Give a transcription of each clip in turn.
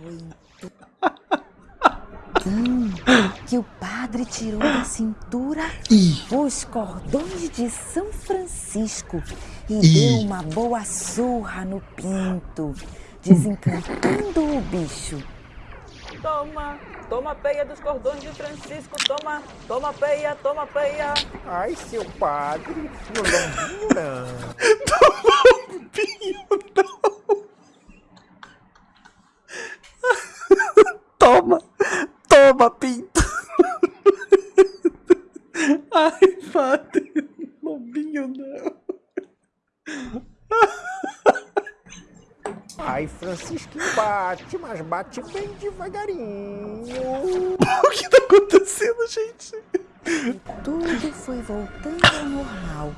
Foi então que o padre tirou da cintura os cordões de São Francisco e deu uma boa surra no pinto, desencantando o bicho. Toma, toma peia dos cordões de Francisco, toma, toma peia, toma peia. Ai, seu padre, no lombinho não. Toma! Toma, pinto! Ai, padre, lobinho não. Ai, Francisquinho bate, mas bate bem devagarinho. O que tá acontecendo, gente? Tudo foi voltando ao normal.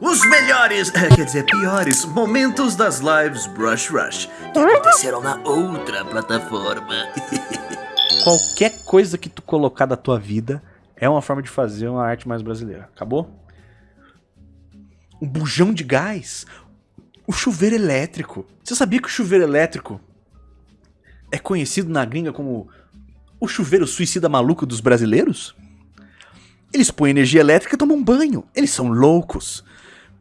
Os melhores, eh, quer dizer, piores momentos das lives Brush Rush que aconteceram na outra plataforma. Qualquer coisa que tu colocar da tua vida é uma forma de fazer uma arte mais brasileira. Acabou? Um bujão de gás. O chuveiro elétrico. Você sabia que o chuveiro elétrico é conhecido na gringa como o chuveiro suicida maluco dos brasileiros? Eles põem energia elétrica e tomam banho. Eles são loucos.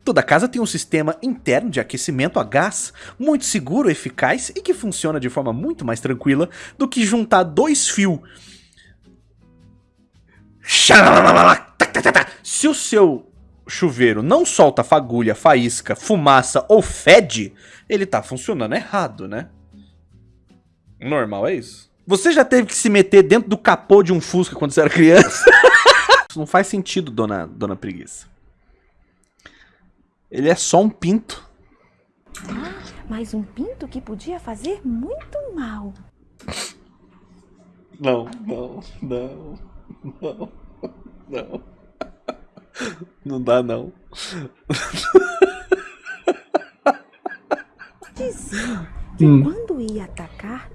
Toda casa tem um sistema interno de aquecimento a gás, muito seguro, eficaz e que funciona de forma muito mais tranquila do que juntar dois fios. Se o seu chuveiro não solta fagulha, faísca, fumaça ou fede, ele tá funcionando errado, né? Normal é isso. Você já teve que se meter dentro do capô de um Fusca quando você era criança? Isso não faz sentido, dona, dona Preguiça. Ele é só um pinto. Mas um pinto que podia fazer muito mal. Não, não, não, não, não. Não dá, não. Diziam que Hum. quando ia atacar,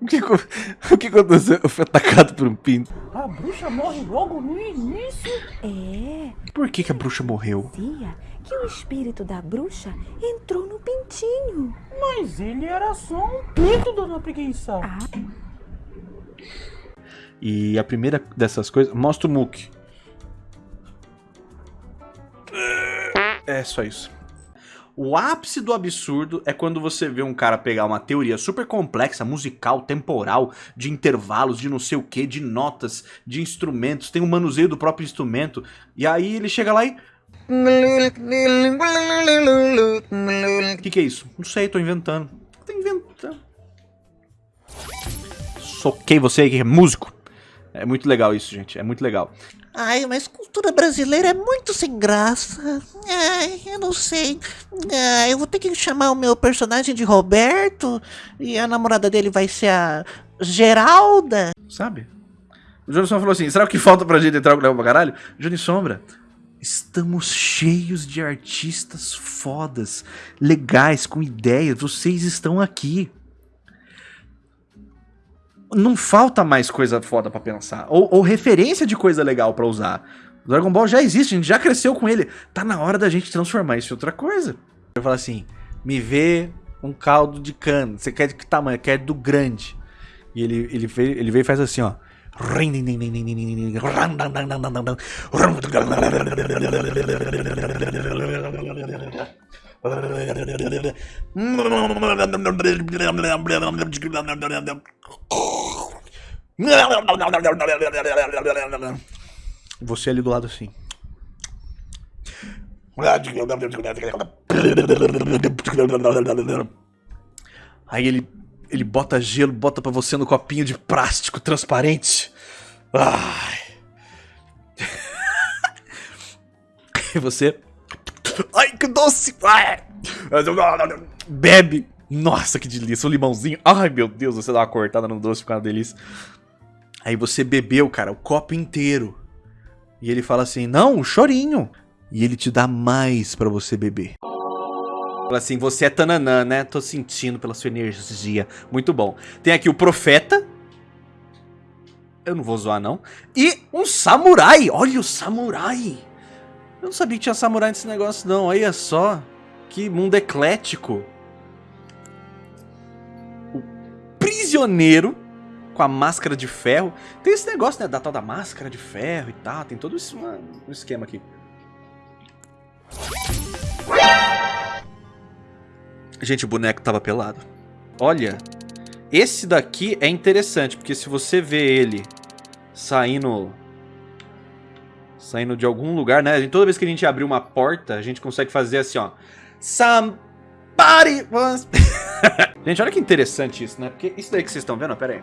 O que, o que aconteceu? Eu fui atacado por um pinto. A bruxa morre logo no início. é, Por que, que a bruxa morreu? dizia que o espírito da bruxa entrou no pintinho. Mas ele era só um pinto, dona preguiça. Ah, E a primeira dessas coisas. Mostra o Mook. É só isso. O ápice do absurdo é quando você vê um cara pegar uma teoria super complexa, musical, temporal, de intervalos, de não sei o que, de notas, de instrumentos, tem um manuseio do próprio instrumento, e aí ele chega lá e. O que, que é isso? Não sei. Tô inventando. Soquei você aí que é músico. É muito legal isso, gente. É muito legal. Ai, mas cultura brasileira é muito sem graça. Ai, eu não sei. Ai, eu vou ter que chamar o meu personagem de Roberto e a namorada dele vai ser a Geralda. Sabe? O Johnny Sombra falou assim: será que falta pra gente entrar com o pra caralho? Johnny Sombra, estamos cheios de artistas fodas, legais, com ideias. Vocês estão aqui. Não falta mais coisa foda pra pensar. Ou, ou referência de coisa legal pra usar. O Dragon Ball já existe, a gente já cresceu com ele. Tá na hora da gente transformar isso em outra coisa. Eu falo assim: me vê um caldo de cana. Você quer de que tamanho? Quer do grande. E ele, ele, veio, ele veio e faz assim, ó. Você ali do lado assim. Aí ele, ele bota gelo, bota pra você no copinho de plástico transparente. Ai. E você. Ai, que doce! Ai. Bebe! Nossa, que delícia! Um limãozinho. Ai, meu Deus, você dá uma cortada no doce, fica uma delícia. Aí você bebeu, cara, o copo inteiro. E ele fala assim: Não, um chorinho. E ele te dá mais pra você beber. Fala assim: Você é tananã, né? Tô sentindo pela sua energia. Muito bom. Tem aqui o profeta. Eu não vou zoar, não. E um samurai. Olha o samurai. Eu não sabia que tinha samurai nesse negócio, não. Olha é só. Que mundo eclético. O prisioneiro com a máscara de ferro. Tem esse negócio, né? Da tal da máscara de ferro e tal. Tem todo esse um esquema aqui. Gente, o boneco tava pelado. Olha. Esse daqui é interessante, porque se você vê ele saindo saindo de algum lugar, né? Toda vez que a gente abrir uma porta, a gente consegue fazer assim, ó. Somebody once... gente, olha que interessante isso, né? Porque isso daí que vocês estão vendo, ó, pera aí.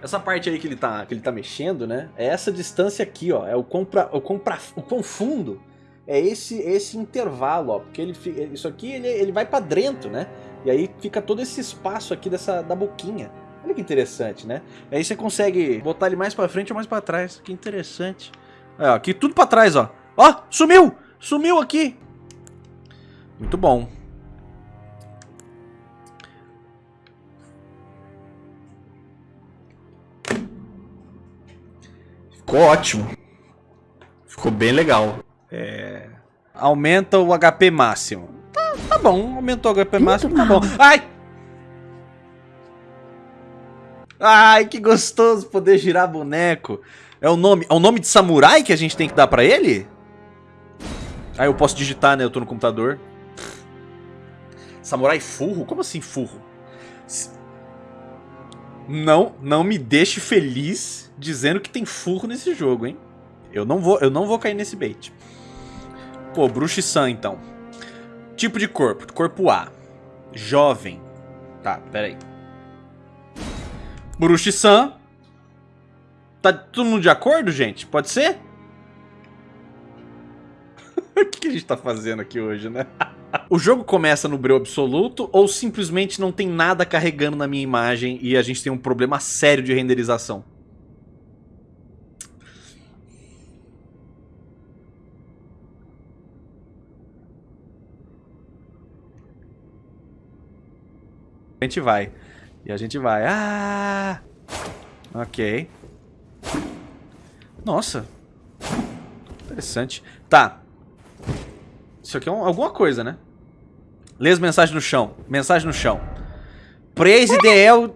Essa parte aí que ele tá, que ele tá mexendo, né? É essa distância aqui, ó. É o quão, pra, o quão, pra, o quão fundo é esse, esse intervalo, ó. Porque ele, isso aqui, ele, ele vai pra dentro, né? E aí fica todo esse espaço aqui dessa, da boquinha. Olha que interessante, né? Aí você consegue botar ele mais pra frente ou mais pra trás. Que interessante. Ó, aqui tudo pra trás, ó. Ó, sumiu! Sumiu aqui! Muito bom. Ficou ótimo. Ficou bem legal. É... Aumenta o HP máximo. Tá, tá bom, aumentou o HP máximo, tá bom. Ai! Ai, que gostoso poder girar boneco. É o nome, é o nome de samurai que a gente tem que dar pra ele? Ah, eu posso digitar, né? Eu tô no computador. Samurai furro? Como assim furro? Não, não me deixe feliz dizendo que tem furro nesse jogo, hein? Eu não vou, eu não vou cair nesse bait. Pô, Bruxi-san, então. Tipo de corpo. Corpo A. Jovem. Tá, peraí. Bruxi-san. Tá todo mundo de acordo, gente? Pode ser? o que a gente tá fazendo aqui hoje, né? o jogo começa no breu absoluto ou simplesmente não tem nada carregando na minha imagem e a gente tem um problema sério de renderização? A gente vai. E a gente vai. Ah! Ok. Nossa. Interessante. Tá. Isso aqui é um- alguma coisa, né? Lê as mensagens no chão. Mensagem no chão. Praise the El...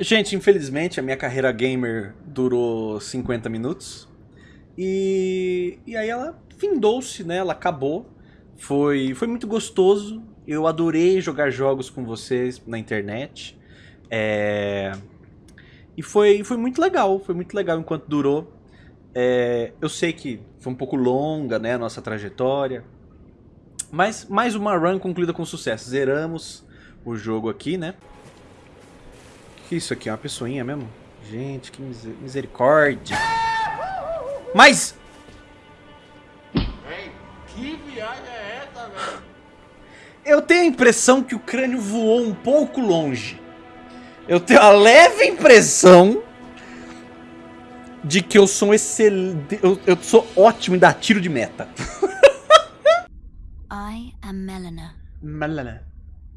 Gente, infelizmente a minha carreira gamer durou 50 minutos. E, e aí ela findou-se, né? Ela acabou. Foi, foi muito gostoso. Eu adorei jogar jogos com vocês na internet. É, E foi, foi muito legal. Foi muito legal enquanto durou. É, Eu sei que foi um pouco longa, né? A nossa trajetória. Mas mais uma run concluída com sucesso. Zeramos o jogo aqui, né? Que isso aqui? É uma pessoinha mesmo? Gente, que miser- misericórdia. Mas... Que viagem é essa, velho? Eu tenho a impressão que o crânio voou um pouco longe. Eu tenho a leve impressão de que eu sou um excelente... Eu, eu sou ótimo em dar tiro de meta. I am Melina. Melana.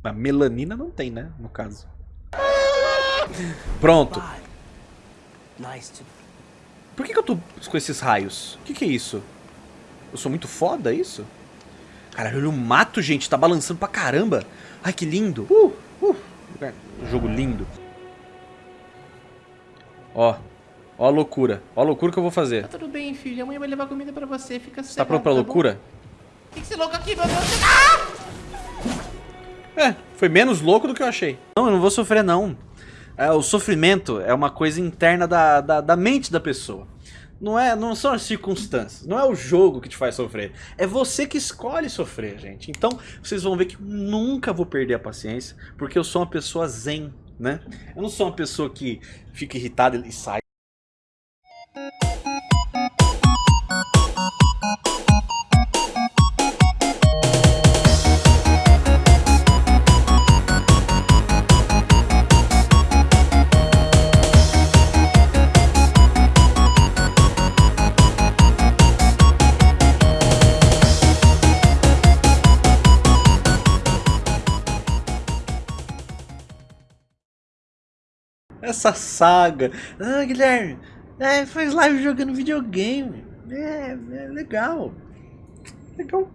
A melanina não tem, né? No caso. Pronto. Por que, que eu tô com esses raios? O que, que é isso? Eu sou muito foda, é isso? Caralho, olha o mato, gente. Tá balançando pra caramba. Ai, que lindo. Uh, uh. Jogo lindo. Ó. Ó a loucura. Ó a loucura que eu vou fazer. Tá tudo bem, filho. Amanhã vai levar comida pra você. Fica Tá pronto pra loucura? Tem que ser louco aqui, meu Deus. É, foi menos louco do que eu achei. Não, eu não vou sofrer, não. É, o sofrimento é uma coisa interna da, da, da mente da pessoa. Não, é, não são as circunstâncias, não é o jogo que te faz sofrer. É você que escolhe sofrer, gente. Então, vocês vão ver que nunca vou perder a paciência, porque eu sou uma pessoa zen, né? Eu não sou uma pessoa que fica irritada e sai. Essa saga. Ah, Guilherme, é, faz live jogando videogame. É, é legal. Legal